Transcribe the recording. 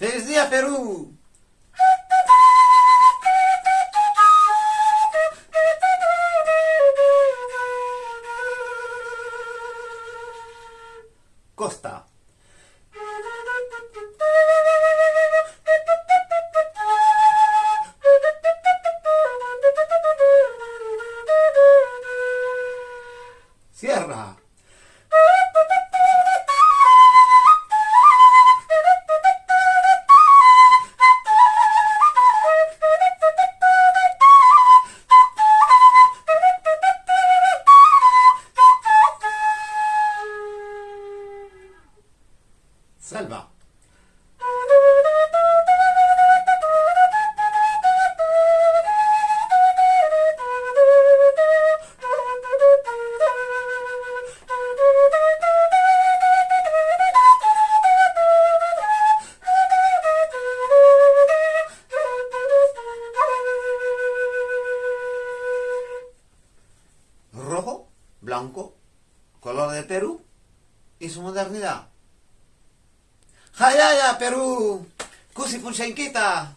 ¡Feliz día, Perú! Costa. Sierra. Selva. Rojo, blanco, color de Perú y su modernidad. Hayaya, Peru! Kusi pun kita!